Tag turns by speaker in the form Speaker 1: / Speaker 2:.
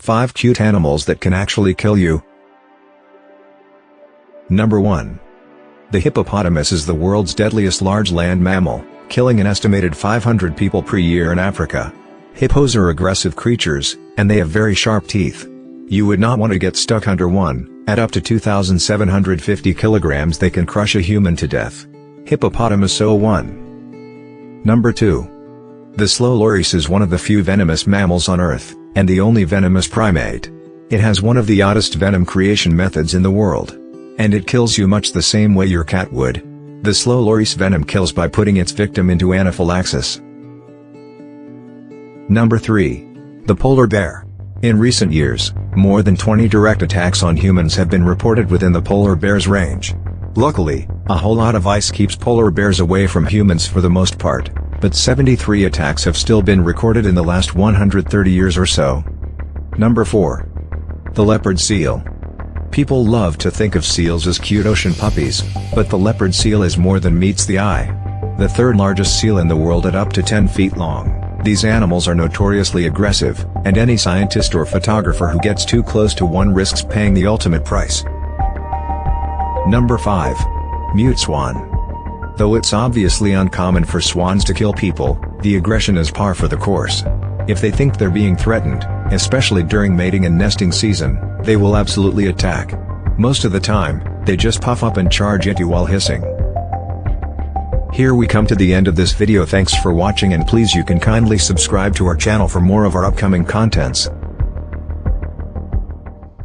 Speaker 1: 5 cute animals that can actually kill you. Number 1. The hippopotamus is the world's deadliest large land mammal, killing an estimated 500 people per year in Africa. Hippos are aggressive creatures, and they have very sharp teeth. You would not want to get stuck under one, at up to 2,750 kilograms they can crush a human to death. Hippopotamus 01 Number 2. The slow loris is one of the few venomous mammals on Earth, and the only venomous primate. It has one of the oddest venom creation methods in the world. And it kills you much the same way your cat would. The slow loris venom kills by putting its victim into anaphylaxis. Number 3. The polar bear. In recent years, more than 20 direct attacks on humans have been reported within the polar bear's range. Luckily, a whole lot of ice keeps polar bears away from humans for the most part, but 73 attacks have still been recorded in the last 130 years or so. Number 4. The leopard seal. People love to think of seals as cute ocean puppies, but the leopard seal is more than meets the eye. The third largest seal in the world at up to 10 feet long. These animals are notoriously aggressive, and any scientist or photographer who gets too close to one risks paying the ultimate price. Number 5. Mute Swan. Though it's obviously uncommon for swans to kill people, the aggression is par for the course. If they think they're being threatened, especially during mating and nesting season, they will absolutely attack. Most of the time, they just puff up and charge at you while hissing. Here we come to the end of this video thanks for watching and please you can kindly subscribe to our channel for more of our upcoming contents.